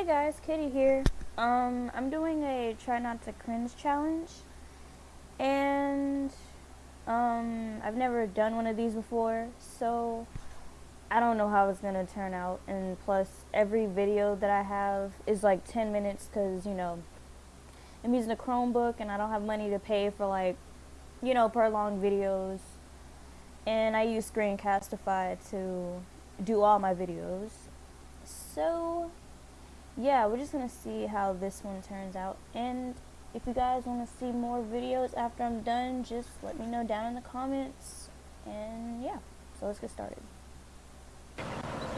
Hey guys, Kitty here. Um, I'm doing a try not to cringe challenge, and um, I've never done one of these before, so I don't know how it's gonna turn out. And plus, every video that I have is like 10 minutes, cause you know, I'm using a Chromebook and I don't have money to pay for like, you know, per long videos, and I use Screencastify to do all my videos. So yeah, we're just gonna see how this one turns out. And if you guys want to see more videos after I'm done, just let me know down in the comments. And yeah, so let's get started.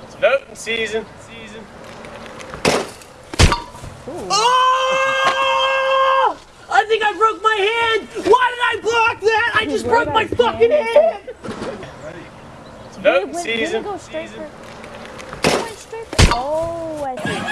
It's voting season. Season. Ooh. Oh! I think I broke my hand! Why did I block that? I just broke my did fucking hand? hand! It's voting season. go straight season. for? Went straight for. Oh, I see.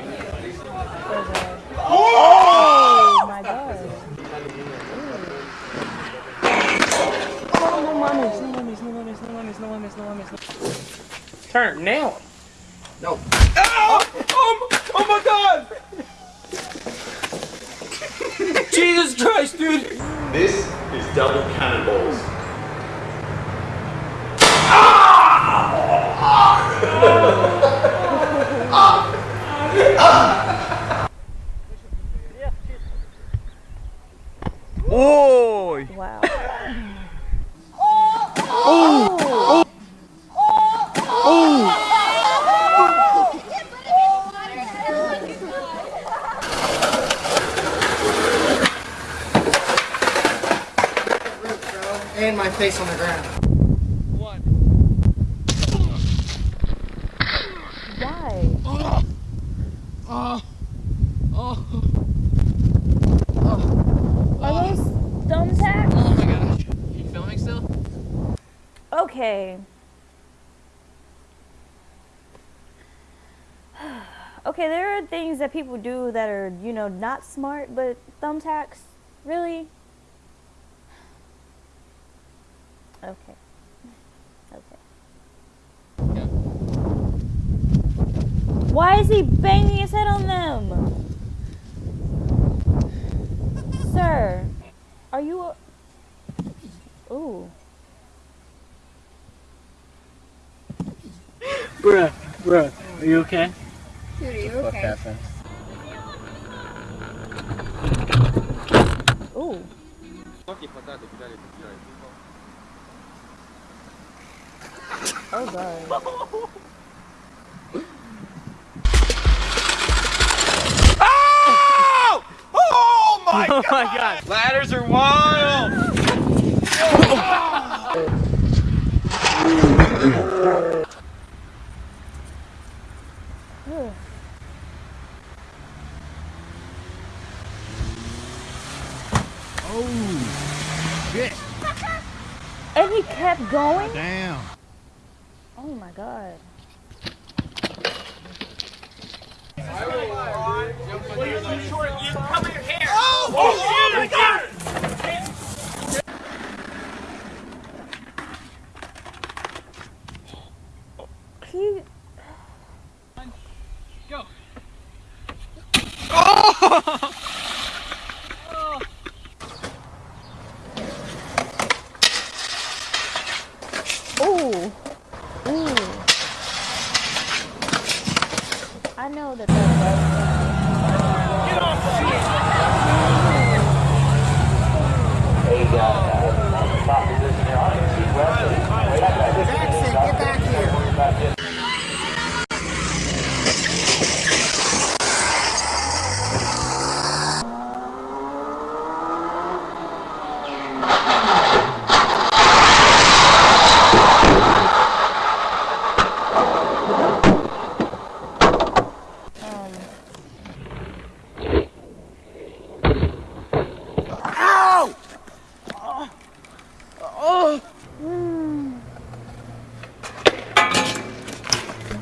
Oh! Oh, oh my god. Oh, no mames, no mames, no mames, no mames, no mames, no mames. no- Turn now. No. Oh, oh, oh my god! Jesus Christ, dude! This is double cannonballs. Oi! Ah! Wow. And my face on the ground. Why? Are those thumbtacks? Oh my gosh. Are You filming still? Okay. okay, there are things that people do that are, you know, not smart, but thumbtacks, really? Okay. Okay. Why is he banging his head on them? Sir, are you a... Ooh. Bruh, bruh, are you okay? Dude, are you okay? Ooh. Oh god. Oh! Oh my god! Oh my god! Ladders are wild! Oh, Ugh. And he kept going? Damn. Oh my god. Oh my god! He Ooh. Ooh. I know that that's Get off shit! Jackson, get back here.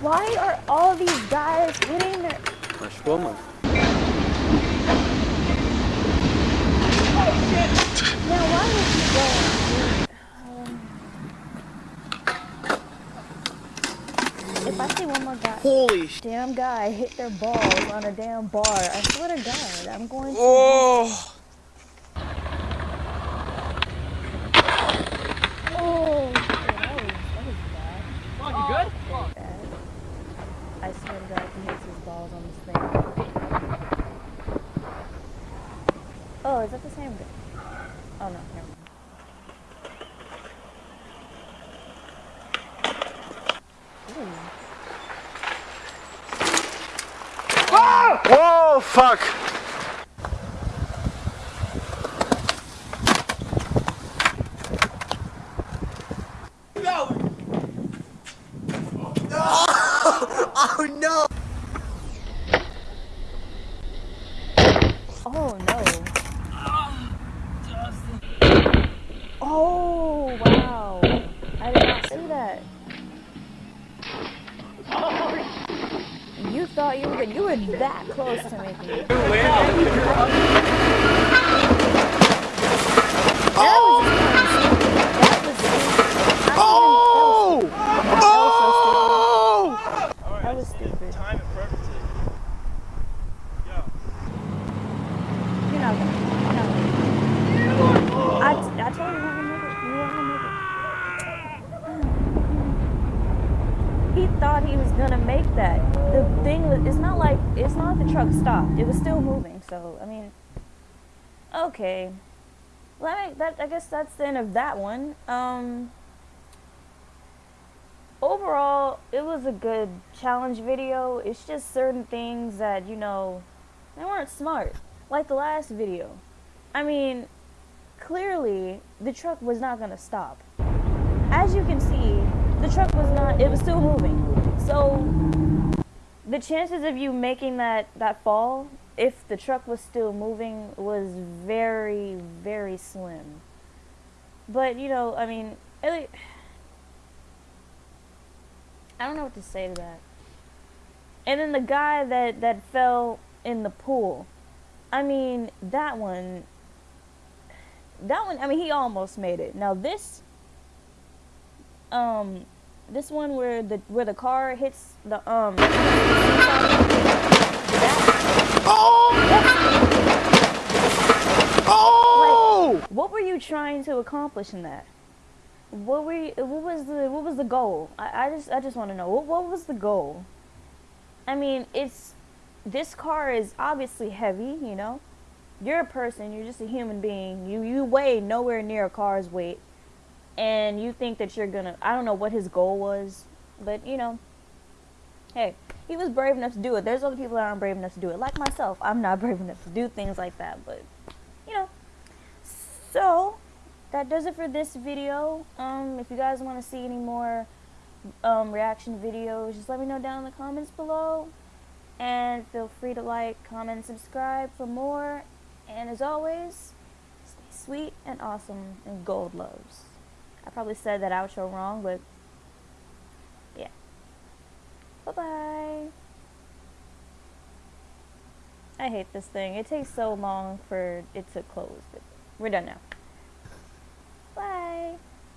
Why are all these guys hitting their... Mas como? Now, why would you go? Um, if I see one more guy, Holy sh! damn guy hit their balls on a damn bar, I swear to God, I'm going to. Oh! Oh, that was, that was bad. Come on, you good? bad. I swear to God, he hits his balls on this thing. Oh, is that the same? Oh no, never mind. Ooh. Whoa, fuck! Oh no. Oh wow. I did not see that. You thought you were. You were that close to making it. That was just kinda stupid. That was stupid. I didn't- Oh! That was stupid. Time it perfectly. Yo. You're not gonna. You're not gonna. He thought he was gonna make that. The thing was, it's not like it's not the truck stopped. It was still moving. So I mean, okay. Well, that I guess that's the end of that one. Um. Overall, it was a good challenge video. It's just certain things that you know, they weren't smart like the last video. I mean, clearly the truck was not going to stop. As you can see, the truck was not, it was still moving. So, the chances of you making that, that fall, if the truck was still moving, was very, very slim. But, you know, I mean, I don't know what to say to that. And then the guy that, that fell in the pool. I mean, that one. That one. I mean, he almost made it. Now this. Um, this one where the where the car hits the um. That, Oh! what were you trying to accomplish in that? What were you, what was the what was the goal? I, I just I just want to know what what was the goal? I mean, it's this car is obviously heavy, you know. You're a person, you're just a human being. You you weigh nowhere near a car's weight. And you think that you're to I don't know what his goal was, but you know, hey, he was brave enough to do it. There's other people that aren't brave enough to do it, like myself. I'm not brave enough to do things like that, but you know. So, that does it for this video. Um, if you guys want to see any more um, reaction videos, just let me know down in the comments below. And feel free to like, comment, subscribe for more. And as always, stay sweet and awesome and gold loves. I probably said that outro wrong, but yeah. Bye bye. I hate this thing. It takes so long for it to close, but we're done now.